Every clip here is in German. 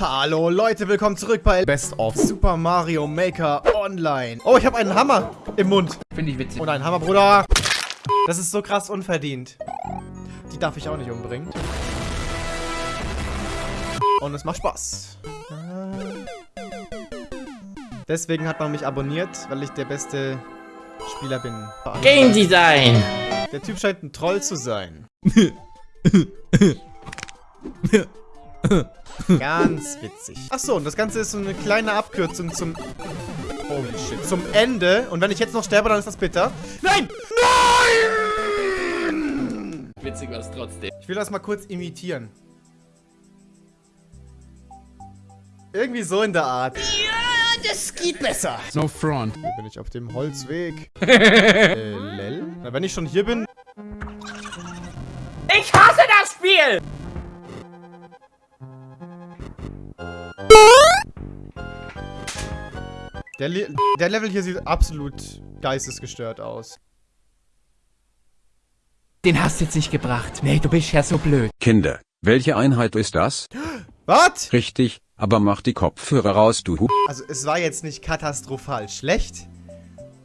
Hallo Leute, willkommen zurück bei Best of Super Mario Maker Online. Oh, ich habe einen Hammer im Mund. Finde ich witzig. Und einen Hammer, Bruder. Das ist so krass unverdient. Die darf ich auch nicht umbringen. Und es macht Spaß. Deswegen hat man mich abonniert, weil ich der beste Spieler bin. Game Design! Der Typ scheint ein Troll zu sein. Ganz witzig. Achso, und das Ganze ist so eine kleine Abkürzung zum... Holy shit. Zum Ende. Und wenn ich jetzt noch sterbe, dann ist das bitter. Nein! Nein! Witzig war es trotzdem. Ich will das mal kurz imitieren. Irgendwie so in der Art. Ja, das geht besser. No front. Hier bin ich auf dem Holzweg. äh, lel? Na, wenn ich schon hier bin... Ich hasse das Spiel! Der, Le der Level hier sieht absolut geistesgestört aus. Den hast du jetzt nicht gebracht. Nee, du bist ja so blöd. Kinder, welche Einheit ist das? Was? Richtig, aber mach die Kopfhörer raus, du Hu. Also es war jetzt nicht katastrophal schlecht,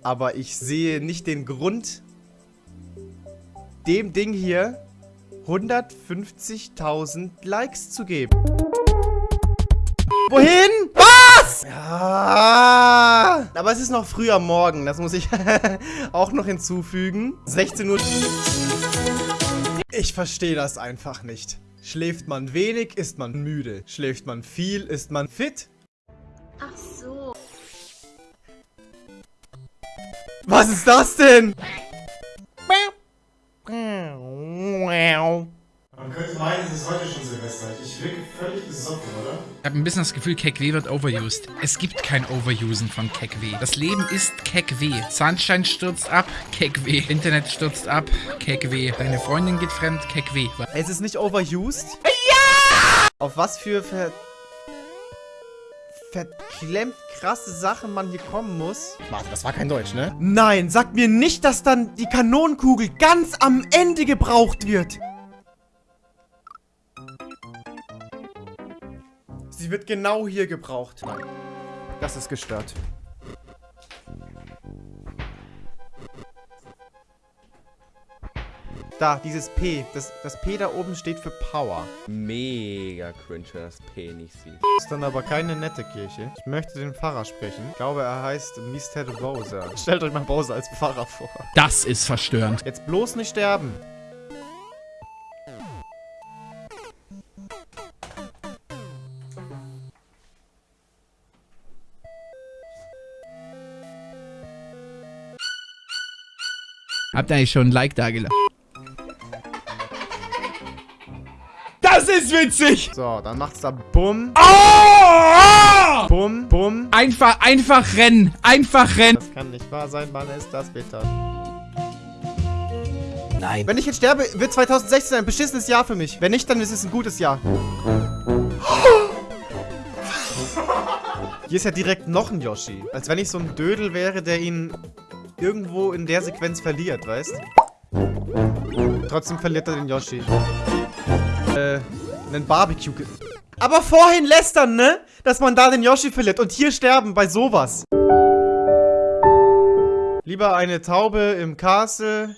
aber ich sehe nicht den Grund, dem Ding hier 150.000 Likes zu geben. Wohin? Was? Ja. Aber es ist noch früh am Morgen, das muss ich auch noch hinzufügen. 16 Uhr. Ich verstehe das einfach nicht. Schläft man wenig, ist man müde. Schläft man viel, ist man fit. Ach so. Was ist das denn? Könnte meinen, es ist heute schon Silvester. Ich wirke völlig besoffen, oder? Ich habe ein bisschen das Gefühl, KekW wird overused. Es gibt kein Overusen von KekW. Das Leben ist KekW. Sunshine stürzt ab, KekW. Internet stürzt ab, KekW. Deine Freundin geht fremd, KekW. Es ist nicht overused? Ja! Auf was für ver... verklemmt krasse Sachen man hier kommen muss. Warte, das war kein Deutsch, ne? Nein, sag mir nicht, dass dann die Kanonenkugel ganz am Ende gebraucht wird. Sie wird genau hier gebraucht. Nein. Das ist gestört. Da, dieses P. Das, das P da oben steht für Power. Mega cringe, wenn das P nicht sieht. Ist dann aber keine nette Kirche. Ich möchte den Pfarrer sprechen. Ich glaube, er heißt Mr. Bowser. Stellt euch mal Bowser als Pfarrer vor. Das ist verstörend. Jetzt bloß nicht sterben. Habt ihr eigentlich schon ein Like da gelassen? Das ist witzig! So, dann macht's da Bumm. Oh! Bumm, Bumm. Einfach, einfach rennen. Einfach rennen. Das kann nicht wahr sein, Mann, ist das bitter. Nein. Wenn ich jetzt sterbe, wird 2016 ein beschissenes Jahr für mich. Wenn nicht, dann ist es ein gutes Jahr. Hier ist ja direkt noch ein Yoshi. Als wenn ich so ein Dödel wäre, der ihn irgendwo in der Sequenz verliert, weißt? Trotzdem verliert er den Yoshi. Äh, einen Barbecue. Aber vorhin lästern, ne? Dass man da den Yoshi verliert und hier sterben bei sowas. Lieber eine Taube im Castle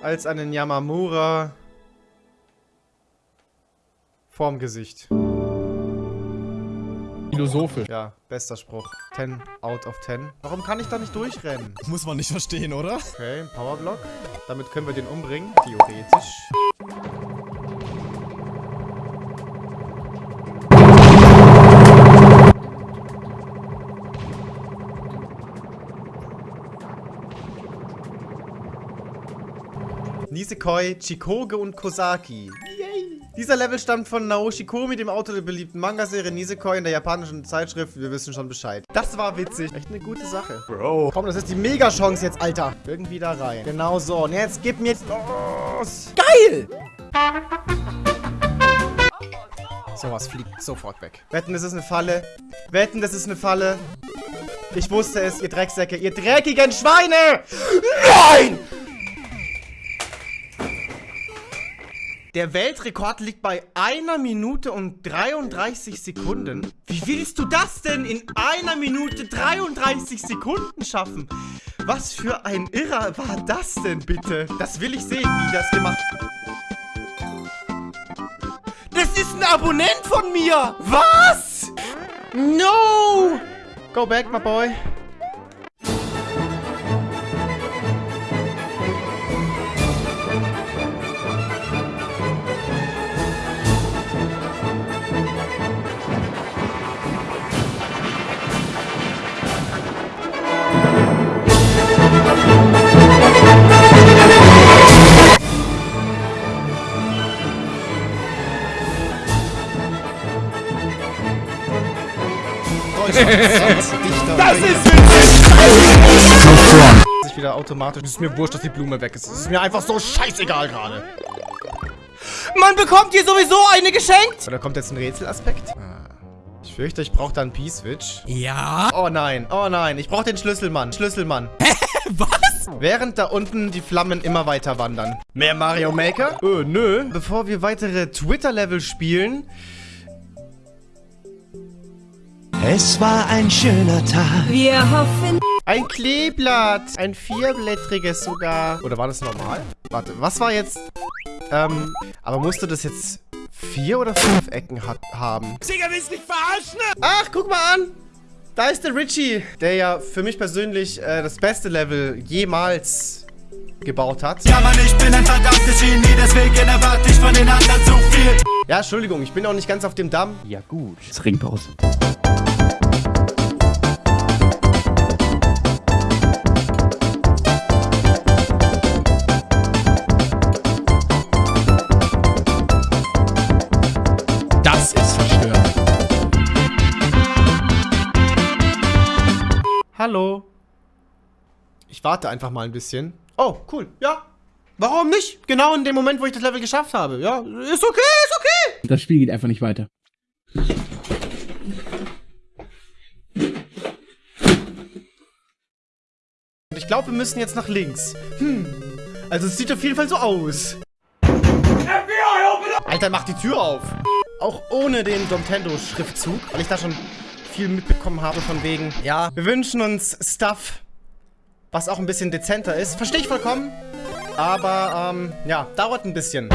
als einen Yamamura vorm Gesicht. Philosophisch. Ja, bester Spruch. 10 out of 10. Warum kann ich da nicht durchrennen? Muss man nicht verstehen, oder? Okay, ein Powerblock. Damit können wir den umbringen. Theoretisch. Nisekoi, Chikoge und Kosaki. Dieser Level stammt von Naoshi Komi, dem Autor der beliebten Manga-Serie Nisekoi in der japanischen Zeitschrift. Wir wissen schon Bescheid. Das war witzig. Echt eine gute Sache. Bro. Komm, das ist die Mega-Chance jetzt, Alter. Irgendwie da rein. Genau so. Und jetzt gib mir jetzt los. Geil! Sowas fliegt sofort weg. Wetten, das ist eine Falle. Wetten, das ist eine Falle. Ich wusste es, ihr Drecksäcke. Ihr dreckigen Schweine! Nein! Der Weltrekord liegt bei einer Minute und 33 Sekunden. Wie willst du das denn in einer Minute 33 Sekunden schaffen? Was für ein Irrer war das denn bitte? Das will ich sehen, wie das gemacht Das ist ein Abonnent von mir! Was? No! Go back, my boy. Das ist sich wieder automatisch. Es ist mir wurscht, dass die Blume weg ist. Es ist mir einfach so scheißegal gerade. Man bekommt hier sowieso eine geschenkt. Oder kommt jetzt ein Rätselaspekt? Ah. Ich fürchte, ich brauche da einen P-Switch. Ja? Oh nein, oh nein. Ich brauche den Schlüsselmann. Schlüsselmann. Was? Während da unten die Flammen immer weiter wandern. Mehr Mario Maker? Äh, nö. Bevor wir weitere Twitter-Level spielen, Es war ein schöner Tag. Wir hoffen. Ein Kleeblatt. Ein vierblättriges sogar. Oder war das normal? Warte, was war jetzt? Ähm, aber musste das jetzt vier oder fünf Ecken hat, haben? Digga, willst du mich verarschen? Ach, guck mal an. Da ist der Richie, der ja für mich persönlich äh, das beste Level jemals gebaut hat. Ja, Mann, ich bin ein verdammtes Genie, deswegen erwarte ich von den anderen zu viel. Ja, Entschuldigung, ich bin auch nicht ganz auf dem Damm. Ja gut. Trinkpause. Das Hallo. Ich warte einfach mal ein bisschen. Oh, cool. Ja. Warum nicht? Genau in dem Moment, wo ich das Level geschafft habe. Ja, ist okay, ist okay. Das Spiel geht einfach nicht weiter. Und ich glaube, wir müssen jetzt nach links. Hm. Also es sieht auf jeden Fall so aus. Alter, mach die Tür auf. Auch ohne den Nintendo-Schriftzug, weil ich da schon viel mitbekommen habe von wegen, ja, wir wünschen uns Stuff, was auch ein bisschen dezenter ist. Verstehe ich vollkommen. Aber, ähm, ja, dauert ein bisschen.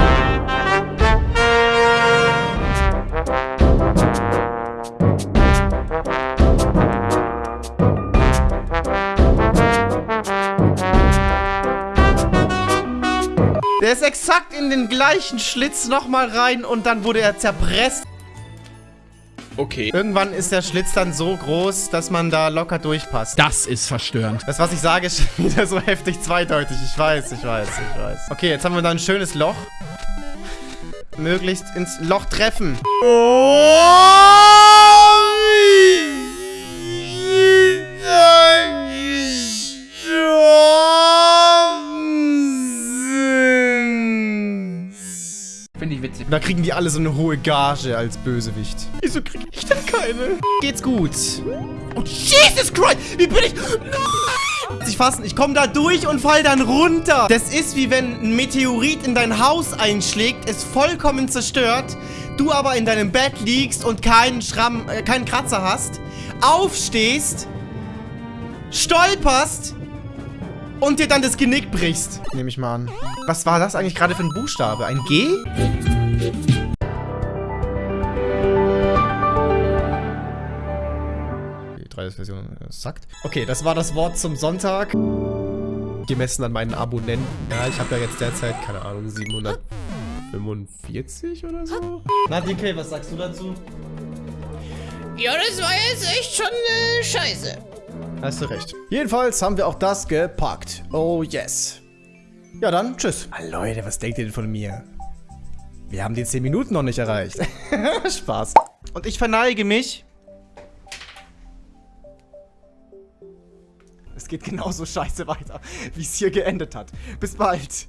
Der ist exakt in den gleichen Schlitz nochmal rein und dann wurde er zerpresst. Okay. Irgendwann ist der Schlitz dann so groß, dass man da locker durchpasst. Das ist verstörend. Das, was ich sage, ist schon wieder so heftig zweideutig. Ich weiß, ich weiß, ich weiß. Okay, jetzt haben wir da ein schönes Loch. Möglichst ins Loch treffen. Finde ich witzig. Da kriegen die alle so eine hohe Gage als Bösewicht. Wieso kriege ich denn keine? Geht's gut. Oh, Jesus Christ! Wie bin ich... Nein! Ich fassen, ich komme da durch und fall dann runter. Das ist wie wenn ein Meteorit in dein Haus einschlägt, es vollkommen zerstört, du aber in deinem Bett liegst und keinen Schramm, äh, keinen Kratzer hast, aufstehst, stolperst und dir dann das Genick brichst. Nehme ich mal an. Was war das eigentlich gerade für ein Buchstabe? Ein G? Die 3DS-Version äh, sackt. Okay, das war das Wort zum Sonntag. Gemessen an meinen Abonnenten. Ja, ich habe ja jetzt derzeit, keine Ahnung, 745 oder so. Na, DK, was sagst du dazu? Ja, das war jetzt echt schon äh, scheiße. Hast du recht. Jedenfalls haben wir auch das gepackt. Oh yes. Ja dann, tschüss. Ah, Leute, was denkt ihr denn von mir? Wir haben die 10 Minuten noch nicht erreicht. Spaß. Und ich verneige mich. Es geht genauso scheiße weiter, wie es hier geendet hat. Bis bald.